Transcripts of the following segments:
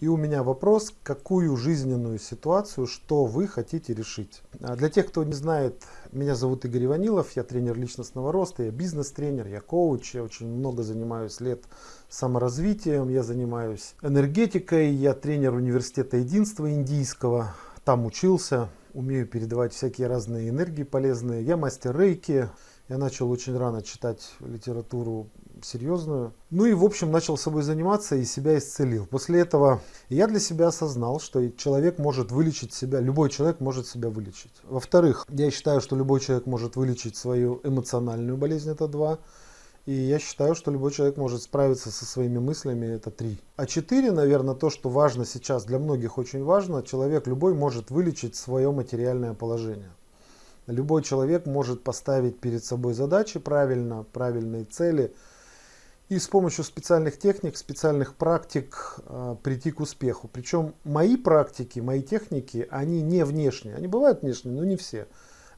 И у меня вопрос, какую жизненную ситуацию, что вы хотите решить? А Для тех, кто не знает, меня зовут Игорь Иванилов, я тренер личностного роста, я бизнес-тренер, я коуч, я очень много занимаюсь лет саморазвитием, я занимаюсь энергетикой, я тренер университета единства индийского, там учился, умею передавать всякие разные энергии полезные, я мастер рейки, я начал очень рано читать литературу серьезную. Ну и в общем начал собой заниматься и себя исцелил. После этого я для себя осознал, что человек может вылечить себя, любой человек может себя вылечить. Во-вторых, я считаю, что любой человек может вылечить свою эмоциональную болезнь, это два. И я считаю, что любой человек может справиться со своими мыслями, это три. А четыре, наверное, то, что важно сейчас, для многих очень важно, человек любой может вылечить свое материальное положение. Любой человек может поставить перед собой задачи правильно, правильные цели и с помощью специальных техник, специальных практик э, прийти к успеху. Причем мои практики, мои техники, они не внешние. Они бывают внешние, но не все.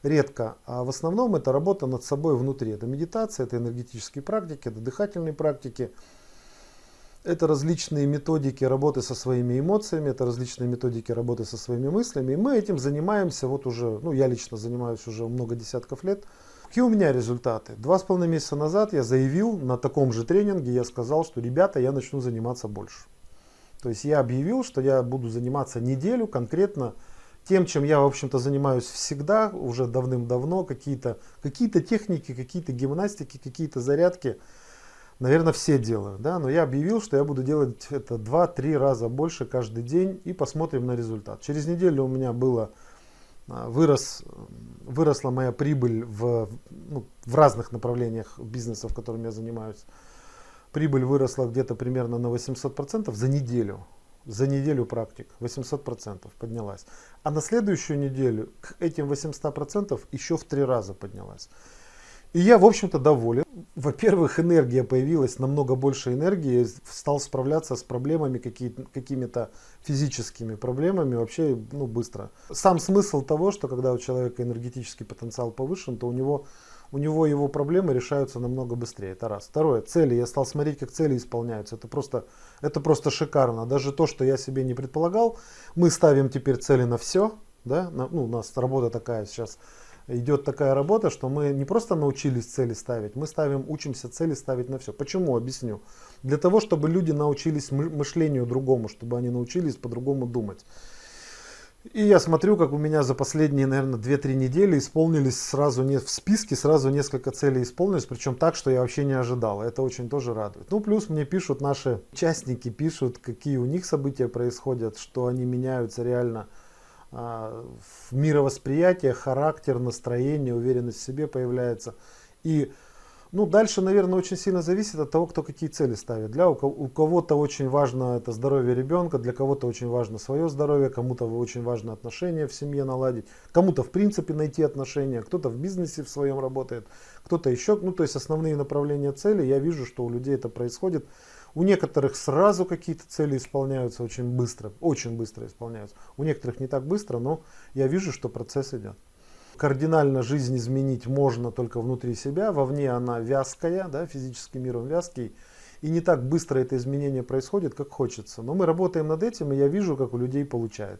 Редко. А в основном это работа над собой внутри. Это медитация, это энергетические практики, это дыхательные практики. Это различные методики работы со своими эмоциями, это различные методики работы со своими мыслями. И мы этим занимаемся вот уже, ну я лично занимаюсь уже много десятков лет. Какие у меня результаты? Два с половиной месяца назад я заявил на таком же тренинге, я сказал, что ребята, я начну заниматься больше. То есть я объявил, что я буду заниматься неделю конкретно тем, чем я, в общем-то, занимаюсь всегда, уже давным-давно, какие-то какие, -то, техники, какие-то гимнастики, какие-то зарядки наверное, все делают, да, но я объявил, что я буду делать это 2-3 раза больше каждый день и посмотрим на результат. Через неделю у меня было, вырос, выросла моя прибыль в, ну, в разных направлениях бизнеса, в котором я занимаюсь. Прибыль выросла где-то примерно на 800% за неделю. За неделю практик 800% поднялась. А на следующую неделю к этим 800% еще в три раза поднялась. И я, в общем-то, доволен. Во-первых, энергия появилась, намного больше энергии, стал справляться с проблемами, какими-то физическими проблемами вообще ну, быстро. Сам смысл того, что когда у человека энергетический потенциал повышен, то у него, у него его проблемы решаются намного быстрее. Это раз. Второе, цели. Я стал смотреть, как цели исполняются. Это просто, это просто шикарно. Даже то, что я себе не предполагал, мы ставим теперь цели на все. Да? Ну, у нас работа такая сейчас идет такая работа, что мы не просто научились цели ставить, мы ставим, учимся цели ставить на все. Почему? Объясню. Для того, чтобы люди научились мышлению другому, чтобы они научились по-другому думать. И я смотрю, как у меня за последние, наверное, 2-3 недели исполнились сразу не в списке, сразу несколько целей исполнились, причем так, что я вообще не ожидал. Это очень тоже радует. Ну, плюс мне пишут наши участники, пишут, какие у них события происходят, что они меняются реально мировосприятие, характер, настроение, уверенность в себе появляется. И ну, дальше, наверное, очень сильно зависит от того, кто какие цели ставит. Для, у кого-то очень важно это здоровье ребенка, для кого-то очень важно свое здоровье, кому-то очень важно отношения в семье наладить, кому-то в принципе найти отношения, кто-то в бизнесе в своем работает, кто-то еще. Ну, то есть основные направления цели, я вижу, что у людей это происходит у некоторых сразу какие-то цели исполняются очень быстро, очень быстро исполняются. У некоторых не так быстро, но я вижу, что процесс идет. Кардинально жизнь изменить можно только внутри себя, вовне она вязкая, да, физический мир он вязкий. И не так быстро это изменение происходит, как хочется. Но мы работаем над этим, и я вижу, как у людей получается.